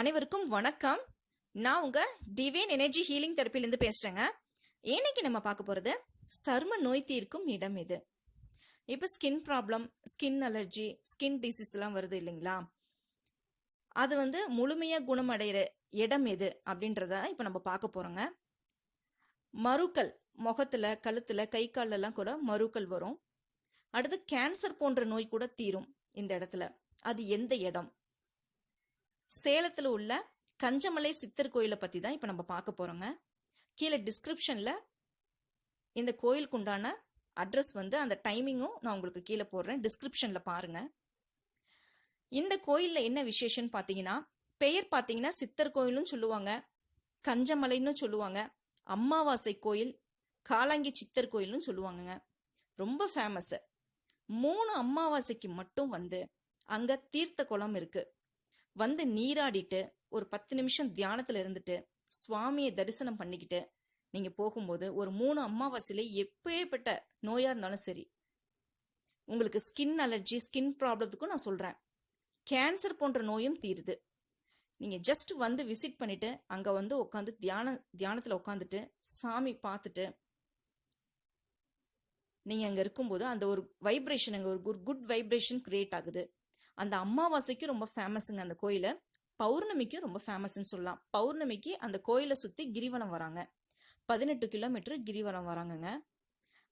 அனைவருக்கும் வணக்கம். நான் உங்க டிவைன் எனர்ஜி ஹீலிங் தெரப்பிலேருந்து பேசுறேங்க. இன்னைக்கு நம்ம பார்க்க போறது சரும நோய் தீர்க்கும் இடம் இது. இப்போ skin problem skin allergy skin டிசீஸ்லாம் வருது இல்லைங்களா? அது வந்து முழுமையாக குணமடைகிற இடம் எது அப்படின்றத இப்போ நம்ம பார்க்க போகிறோங்க மறுக்கள் முகத்தில் கழுத்தில் கை காலெல்லாம் கூட மறுக்கள் வரும். அடுத்து கேன்சர் போன்ற நோய் கூட தீரும் இந்த இடத்துல. அது எந்த இடம்? சேலத்தில் உள்ள கஞ்சமலை சித்தர் கோயிலை பற்றி தான் இப்போ நம்ம பார்க்க போகிறோங்க கீழே டிஸ்கிரிப்ஷனில் இந்த கோயிலுக்கு உண்டான அட்ரஸ் வந்து அந்த டைமிங்கும் நான் உங்களுக்கு கீழே போடுறேன். டிஸ்கிரிப்ஷனில் பாருங்கள் இந்த கோயிலில் என்ன விசேஷம்னு பார்த்தீங்கன்னா பெயர் பார்த்தீங்கன்னா சித்தர் கோயிலும் சொல்லுவாங்க. கஞ்சமலைன்னு சொல்லுவாங்க. அம்மாவாசை கோயில் காலாங்கி சித்தர் கோயில்னு சொல்லுவாங்கங்க. ரொம்ப ஃபேமஸ்ஸு மூணு அமாவாசைக்கு மட்டும் வந்து அங்கே தீர்த்த குளம் இருக்குது வந்து நீராடிட்டு ஒரு பத்து நிமிஷம் தியானத்தில் இருந்துட்டு சுவாமியை தரிசனம் பண்ணிக்கிட்டு நீங்கள் போகும்போது ஒரு மூணு அமாவாசையில எப்பேற்பட்ட நோயாக இருந்தாலும் சரி உங்களுக்கு ஸ்கின் அலர்ஜி ஸ்கின் ப்ராப்ளத்துக்கும் நான் சொல்கிறேன் கேன்சர் போன்ற நோயும் தீருது. நீங்கள் ஜஸ்ட் வந்து விசிட் பண்ணிவிட்டு அங்கே வந்து உட்காந்து தியான தியானத்தில் உட்காந்துட்டு சாமி பார்த்துட்டு நீங்கள் அங்கே இருக்கும்போது அந்த ஒரு வைப்ரேஷன் அங்கே ஒரு குட் குட் வைப்ரேஷன் கிரியேட் ஆகுது. அந்த அம்மாவாசைக்கும் ரொம்ப ஃபேமஸுங்க அந்த கோயிலை. பௌர்ணமிக்கும் ரொம்ப ஃபேமஸ்ன்னு சொல்லலாம். பௌர்ணமிக்கு அந்த கோயிலை சுற்றி கிரிவலம் வராங்க. பதினெட்டு கிலோமீட்டர் கிரிவலம் வராங்கங்க.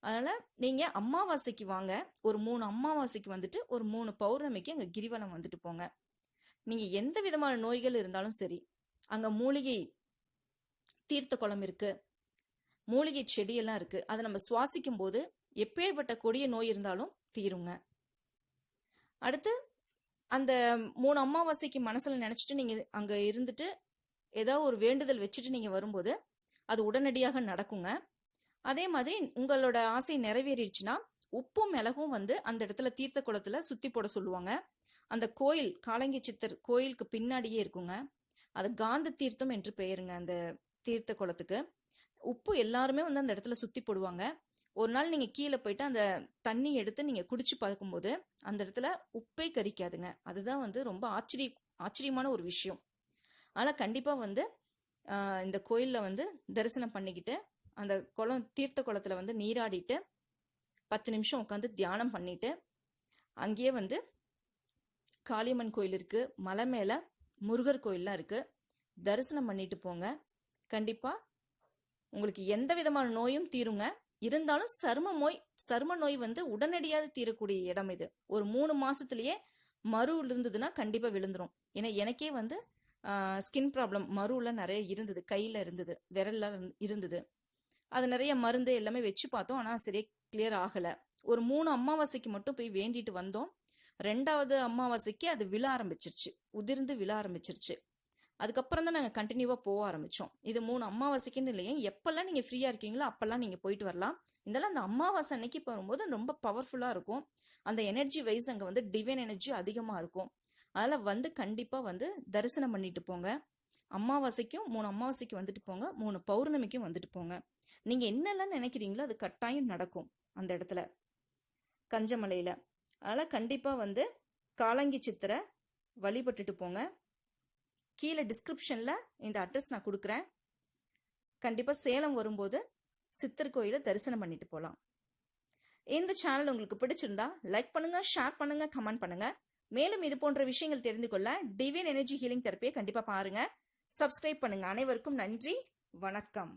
அதனால் நீங்கள் அமாவாசைக்கு வாங்க. ஒரு மூணு அமாவாசைக்கு வந்துட்டு ஒரு மூணு பௌர்ணமிக்கு அங்கே கிரிவலம் வந்துட்டு போங்க. நீங்கள் எந்த விதமான நோய்கள் இருந்தாலும் சரி அங்கே மூலிகை தீர்த்த குளம் இருக்குது மூலிகை செடியெல்லாம் இருக்குது அதை நம்ம சுவாசிக்கும் போது எப்பேற்பட்ட கொடிய நோய் இருந்தாலும் தீருங்க. அடுத்து அந்த மூணு அமாவாசைக்கு மனசில் நினச்சிட்டு நீங்கள் அங்கே இருந்துட்டு ஏதோ ஒரு வேண்டுதல் வச்சுட்டு நீங்கள் வரும்போது அது உடனடியாக நடக்குங்க. அதே மாதிரி உங்களோட ஆசை நிறைவேறிடுச்சுன்னா உப்பும் மிளகும் வந்து அந்த இடத்துல தீர்த்த குளத்தில் சுற்றி போட சொல்லுவாங்க. அந்த கோயில் காலங்கி சித்தர் கோயிலுக்கு பின்னாடியே இருக்குங்க. அது காந்த தீர்த்தம் என்று பெயருங்க அந்த தீர்த்த குளத்துக்கு. உப்பு எல்லாருமே வந்து அந்த இடத்துல சுற்றி போடுவாங்க. ஒரு நாள் நீங்கள் கீழே போயிட்டு அந்த தண்ணி எடுத்து நீங்கள் குடிச்சு பார்க்கும்போது அந்த இடத்துல உப்பே கரிக்காதுங்க. அதுதான் வந்து ரொம்ப ஆச்சரிய ஆச்சரியமான ஒரு விஷயம். ஆனால் கண்டிப்பாக வந்து இந்த கோயிலில் வந்து தரிசனம் பண்ணிக்கிட்டு அந்த குளம் தீர்த்த குளத்தில் வந்து நீராடிட்டு பத்து நிமிஷம் உட்காந்து தியானம் பண்ணிட்டு அங்கேயே வந்து காளியம்மன் கோயில் இருக்குது மலை மேலே முருகர் கோயிலெலாம் இருக்குது தரிசனம் பண்ணிட்டு போங்க. கண்டிப்பாக உங்களுக்கு எந்த விதமான நோயும் தீருங்க. இருந்தாலும் சரும நோய் சரும நோய் வந்து உடனடியாக தீரக்கூடிய இடம் இது. ஒரு மூணு மாசத்துலயே மறு இருந்ததுன்னா கண்டிப்பா விழுந்துரும். ஏன்னா எனக்கே வந்து ஸ்கின் ப்ராப்ளம் மருல நிறைய இருந்தது. கையில இருந்தது. விரல்ல இருந்தது. அது நிறைய மருந்து எல்லாமே வச்சு பார்த்தோம். ஆனால் சரியா கிளியர் ஆகலை. ஒரு மூணு அமாவாசைக்கு மட்டும் போய் வேண்டிட்டு வந்தோம். ரெண்டாவது அமாவாசைக்கு அது விழ ஆரம்பிச்சிருச்சு. உதிர்ந்து விழ ஆரம்பிச்சிருச்சு. அதுக்கப்புறம் தான் நாங்கள் கண்டினியூவாக போக ஆரம்பித்தோம் இது மூணு அமாவாசைக்குன்னு இல்லையே எப்போல்லாம் நீங்கள் ஃப்ரீயாக இருக்கீங்களோ அப்போல்லாம் நீங்கள் போயிட்டு வரலாம். இதெல்லாம் அந்த அமாவாசை அன்னைக்கு போகும்போது ரொம்ப பவர்ஃபுல்லாக இருக்கும். அந்த எனர்ஜி வைஸ் அங்கே வந்து டிவைன் எனர்ஜி அதிகமாக இருக்கும். அதில் வந்து கண்டிப்பாக வந்து தரிசனம் பண்ணிட்டு போங்க. அமாவாசைக்கும் மூணு அமாவாசைக்கு வந்துட்டு போங்க மூணு பௌர்ணமிக்கும் வந்துட்டு போங்க. நீங்கள் என்னெல்லாம் நினைக்கிறீங்களோ அது கட்டாயம் நடக்கும் அந்த இடத்துல. கஞ்சமலையில். அதனால் கண்டிப்பாக வந்து காலங்கி சித்திரை வழிபட்டுட்டு போங்க. கீழே டிஸ்கிரிப்ஷனில் இந்த அட்ரஸ் நான் கொடுக்குறேன். கண்டிப்பாக சேலம் வரும்போது சித்தர் கோயிலை தரிசனம் பண்ணிட்டு போகலாம் இந்த சேனல் உங்களுக்கு பிடிச்சிருந்தா லைக் பண்ணுங்கள் ஷேர் பண்ணுங்கள் கமெண்ட் பண்ணுங்கள் மேலும் இது போன்ற விஷயங்கள் தெரிந்து கொள்ள டிவைன் எனர்ஜி ஹீலிங் தெரப்பியை கண்டிப்பாக பாருங்கள் சப்ஸ்கிரைப் பண்ணுங்கள் அனைவருக்கும் நன்றி. வணக்கம்.